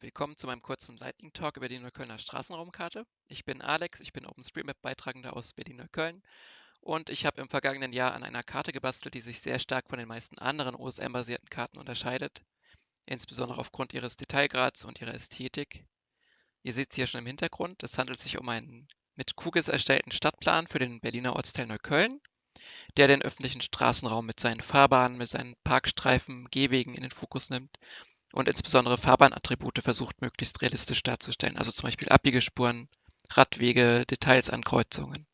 Willkommen zu meinem kurzen Lightning Talk über die Neuköllner Straßenraumkarte. Ich bin Alex, ich bin OpenStreetMap-Beitragender aus Berlin-Neukölln und ich habe im vergangenen Jahr an einer Karte gebastelt, die sich sehr stark von den meisten anderen OSM-basierten Karten unterscheidet, insbesondere aufgrund ihres Detailgrads und ihrer Ästhetik. Ihr seht es hier schon im Hintergrund, es handelt sich um einen mit QGIS erstellten Stadtplan für den Berliner Ortsteil Neukölln, der den öffentlichen Straßenraum mit seinen Fahrbahnen, mit seinen Parkstreifen, Gehwegen in den Fokus nimmt und insbesondere Fahrbahnattribute versucht möglichst realistisch darzustellen, also zum Beispiel Abbiegespuren, Radwege, Details an Kreuzungen.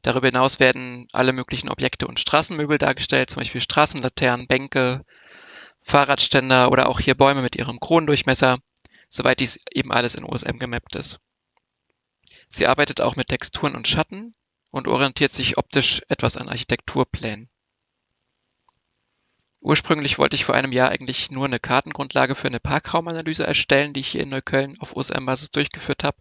Darüber hinaus werden alle möglichen Objekte und Straßenmöbel dargestellt, zum Beispiel Straßenlaternen, Bänke, Fahrradständer oder auch hier Bäume mit ihrem Kronendurchmesser, soweit dies eben alles in OSM gemappt ist. Sie arbeitet auch mit Texturen und Schatten und orientiert sich optisch etwas an Architekturplänen. Ursprünglich wollte ich vor einem Jahr eigentlich nur eine Kartengrundlage für eine Parkraumanalyse erstellen, die ich hier in Neukölln auf OSM-Basis durchgeführt habe.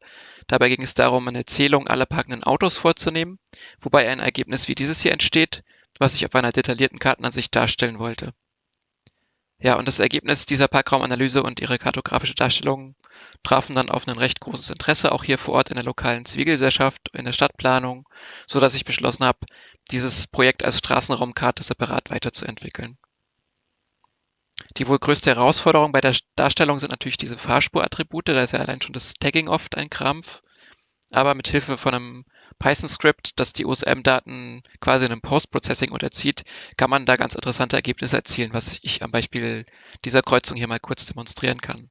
Dabei ging es darum, eine Zählung aller parkenden Autos vorzunehmen, wobei ein Ergebnis wie dieses hier entsteht, was ich auf einer detaillierten Kartenansicht darstellen wollte. Ja, und das Ergebnis dieser Parkraumanalyse und ihre kartografische Darstellung trafen dann auf ein recht großes Interesse, auch hier vor Ort in der lokalen Zivilgesellschaft, in der Stadtplanung, so dass ich beschlossen habe, dieses Projekt als Straßenraumkarte separat weiterzuentwickeln. Die wohl größte Herausforderung bei der Darstellung sind natürlich diese Fahrspur-Attribute. Da ist ja allein schon das Tagging oft ein Krampf. Aber mit Hilfe von einem Python-Skript, das die OSM-Daten quasi einem Post-Processing unterzieht, kann man da ganz interessante Ergebnisse erzielen, was ich am Beispiel dieser Kreuzung hier mal kurz demonstrieren kann.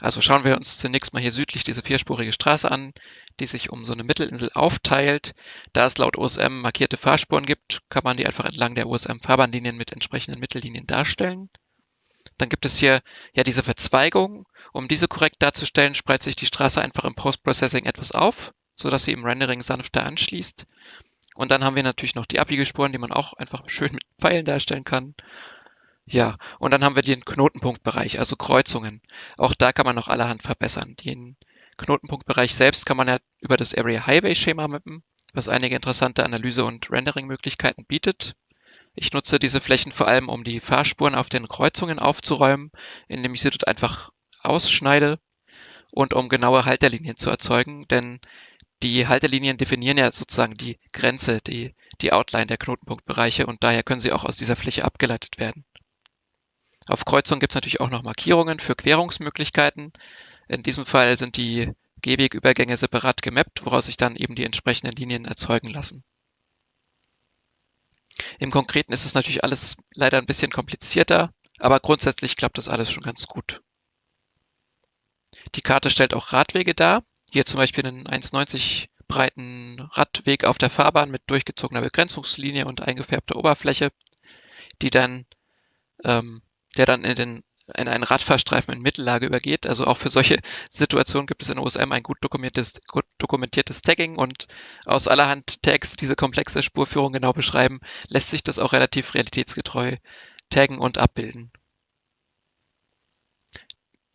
Also schauen wir uns zunächst mal hier südlich diese vierspurige Straße an, die sich um so eine Mittelinsel aufteilt. Da es laut OSM markierte Fahrspuren gibt, kann man die einfach entlang der OSM-Fahrbahnlinien mit entsprechenden Mittellinien darstellen. Dann gibt es hier ja diese Verzweigung. Um diese korrekt darzustellen, spreizt sich die Straße einfach im Post-Processing etwas auf, sodass sie im Rendering sanfter anschließt. Und dann haben wir natürlich noch die Abbiegespuren, die man auch einfach schön mit Pfeilen darstellen kann. Ja, und dann haben wir den Knotenpunktbereich, also Kreuzungen. Auch da kann man noch allerhand verbessern. Den Knotenpunktbereich selbst kann man ja über das Area Highway Schema mappen, was einige interessante Analyse- und Rendering-Möglichkeiten bietet. Ich nutze diese Flächen vor allem, um die Fahrspuren auf den Kreuzungen aufzuräumen, indem ich sie dort einfach ausschneide und um genaue Halterlinien zu erzeugen, denn die Halterlinien definieren ja sozusagen die Grenze, die, die Outline der Knotenpunktbereiche und daher können sie auch aus dieser Fläche abgeleitet werden. Auf Kreuzungen gibt es natürlich auch noch Markierungen für Querungsmöglichkeiten. In diesem Fall sind die Gehwegübergänge separat gemappt, woraus sich dann eben die entsprechenden Linien erzeugen lassen. Im Konkreten ist es natürlich alles leider ein bisschen komplizierter, aber grundsätzlich klappt das alles schon ganz gut. Die Karte stellt auch Radwege dar. Hier zum Beispiel einen 1,90 breiten Radweg auf der Fahrbahn mit durchgezogener Begrenzungslinie und eingefärbter Oberfläche, die dann, ähm, der dann in den in einen Radfahrstreifen in Mittellage übergeht. Also auch für solche Situationen gibt es in OSM ein gut dokumentiertes, gut dokumentiertes Tagging und aus allerhand Tags, die diese komplexe Spurführung genau beschreiben, lässt sich das auch relativ realitätsgetreu taggen und abbilden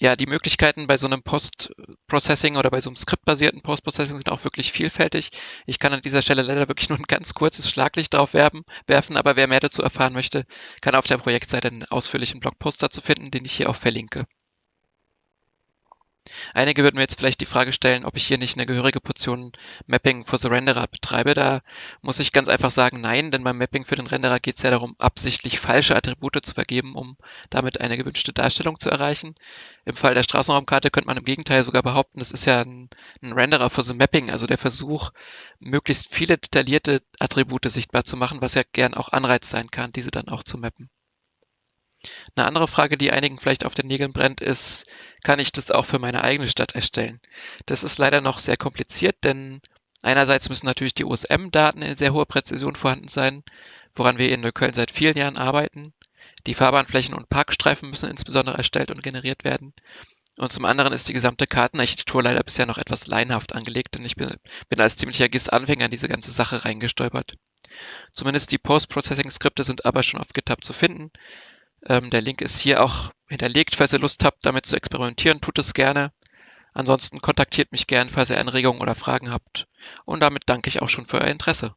ja, die Möglichkeiten bei so einem Post-Processing oder bei so einem skriptbasierten Post-Processing sind auch wirklich vielfältig. Ich kann an dieser Stelle leider wirklich nur ein ganz kurzes Schlaglicht drauf werben, werfen, aber wer mehr dazu erfahren möchte, kann auf der Projektseite einen ausführlichen Blogpost dazu finden, den ich hier auch verlinke. Einige würden mir jetzt vielleicht die Frage stellen, ob ich hier nicht eine gehörige Portion Mapping für the Renderer betreibe. Da muss ich ganz einfach sagen, nein, denn beim Mapping für den Renderer geht es ja darum, absichtlich falsche Attribute zu vergeben, um damit eine gewünschte Darstellung zu erreichen. Im Fall der Straßenraumkarte könnte man im Gegenteil sogar behaupten, das ist ja ein, ein Renderer für the Mapping, also der Versuch, möglichst viele detaillierte Attribute sichtbar zu machen, was ja gern auch Anreiz sein kann, diese dann auch zu mappen. Eine andere Frage, die einigen vielleicht auf den Nägeln brennt, ist, kann ich das auch für meine eigene Stadt erstellen? Das ist leider noch sehr kompliziert, denn einerseits müssen natürlich die OSM-Daten in sehr hoher Präzision vorhanden sein, woran wir in Neukölln seit vielen Jahren arbeiten. Die Fahrbahnflächen und Parkstreifen müssen insbesondere erstellt und generiert werden. Und zum anderen ist die gesamte Kartenarchitektur leider bisher noch etwas leinhaft angelegt, denn ich bin, bin als ziemlicher GIS-Anfänger in diese ganze Sache reingestolpert. Zumindest die Post-Processing-Skripte sind aber schon auf GitHub zu finden. Ähm, der Link ist hier auch hinterlegt. Falls ihr Lust habt, damit zu experimentieren, tut es gerne. Ansonsten kontaktiert mich gern, falls ihr Anregungen oder Fragen habt. Und damit danke ich auch schon für euer Interesse.